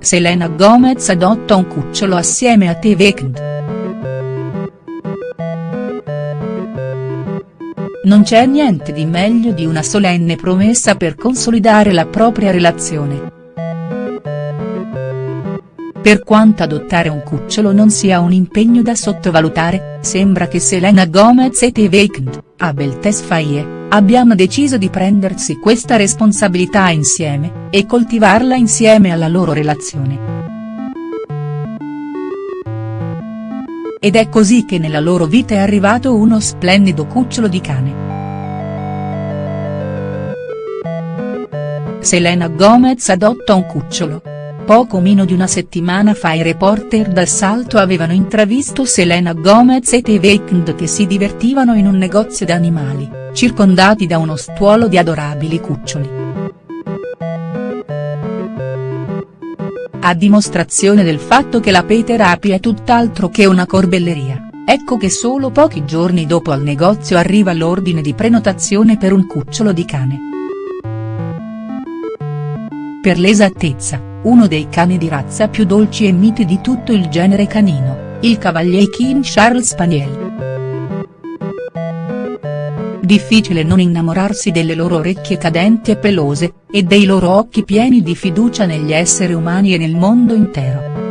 Selena Gomez adotta un cucciolo assieme a The Weeknd. Non c'è niente di meglio di una solenne promessa per consolidare la propria relazione. Per quanto adottare un cucciolo non sia un impegno da sottovalutare, sembra che Selena Gomez e The Weeknd, Abel Tesfaye, abbiamo deciso di prendersi questa responsabilità insieme, e coltivarla insieme alla loro relazione. Ed è così che nella loro vita è arrivato uno splendido cucciolo di cane. Selena Gomez adotta un cucciolo. Poco meno di una settimana fa i reporter dal Salto avevano intravisto Selena Gomez e The Weeknd che si divertivano in un negozio d'animali circondati da uno stuolo di adorabili cuccioli. A dimostrazione del fatto che la Peter è tutt'altro che una corbelleria, ecco che solo pochi giorni dopo al negozio arriva l'ordine di prenotazione per un cucciolo di cane. Per l'esattezza, uno dei cani di razza più dolci e miti di tutto il genere canino, il Cavalier King Charles Spaniel. Difficile non innamorarsi delle loro orecchie cadenti e pelose, e dei loro occhi pieni di fiducia negli esseri umani e nel mondo intero.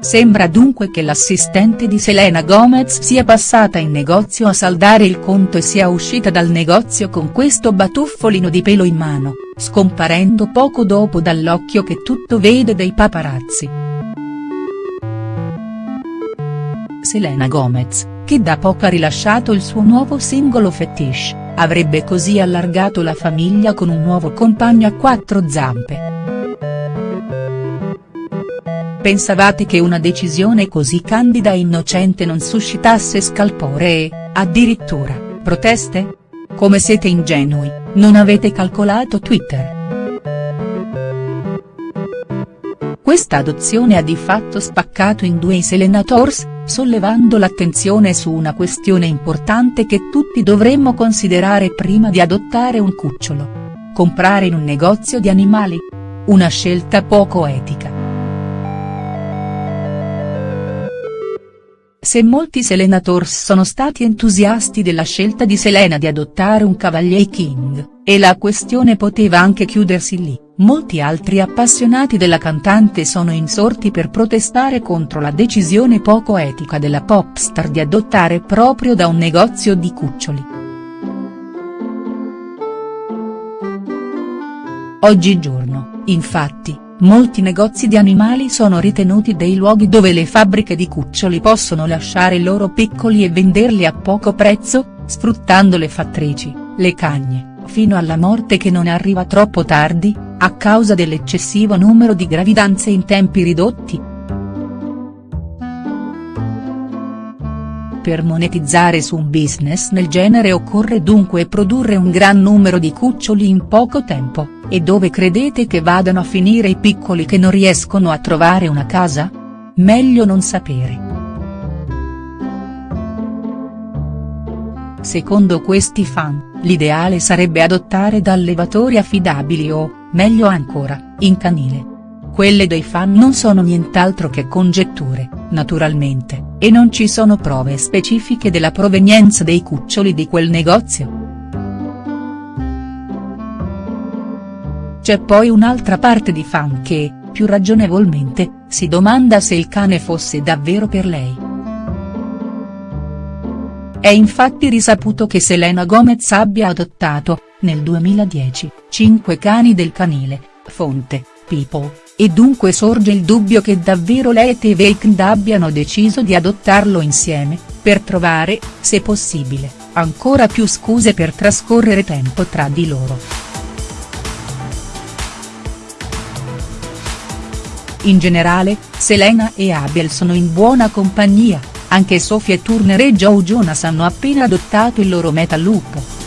Sembra dunque che l'assistente di Selena Gomez sia passata in negozio a saldare il conto e sia uscita dal negozio con questo batuffolino di pelo in mano, scomparendo poco dopo dall'occhio che tutto vede dei paparazzi. Selena Gomez che da poco ha rilasciato il suo nuovo singolo Fetish, avrebbe così allargato la famiglia con un nuovo compagno a quattro zampe. Pensavate che una decisione così candida e innocente non suscitasse scalpore e, addirittura, proteste? Come siete ingenui, non avete calcolato Twitter. Questa adozione ha di fatto spaccato in due i Selenators, sollevando l'attenzione su una questione importante che tutti dovremmo considerare prima di adottare un cucciolo. Comprare in un negozio di animali? Una scelta poco etica. Se molti Selenators sono stati entusiasti della scelta di Selena di adottare un Cavalier King, e la questione poteva anche chiudersi lì, molti altri appassionati della cantante sono insorti per protestare contro la decisione poco etica della popstar di adottare proprio da un negozio di cuccioli. Oggigiorno, infatti, Molti negozi di animali sono ritenuti dei luoghi dove le fabbriche di cuccioli possono lasciare i loro piccoli e venderli a poco prezzo, sfruttando le fattrici, le cagne, fino alla morte che non arriva troppo tardi, a causa dell'eccessivo numero di gravidanze in tempi ridotti. Per monetizzare su un business nel genere occorre dunque produrre un gran numero di cuccioli in poco tempo e dove credete che vadano a finire i piccoli che non riescono a trovare una casa? Meglio non sapere. Secondo questi fan, l'ideale sarebbe adottare da allevatori affidabili o, meglio ancora, in canile. Quelle dei fan non sono nient'altro che congetture, naturalmente, e non ci sono prove specifiche della provenienza dei cuccioli di quel negozio. C'è poi un'altra parte di fan che, più ragionevolmente, si domanda se il cane fosse davvero per lei. È infatti risaputo che Selena Gomez abbia adottato, nel 2010, cinque cani del canile, fonte, People, e dunque sorge il dubbio che davvero lei e The abbiano deciso di adottarlo insieme, per trovare, se possibile, ancora più scuse per trascorrere tempo tra di loro. In generale, Selena e Abel sono in buona compagnia, anche Sophie Turner e Joe Jonas hanno appena adottato il loro metalupo.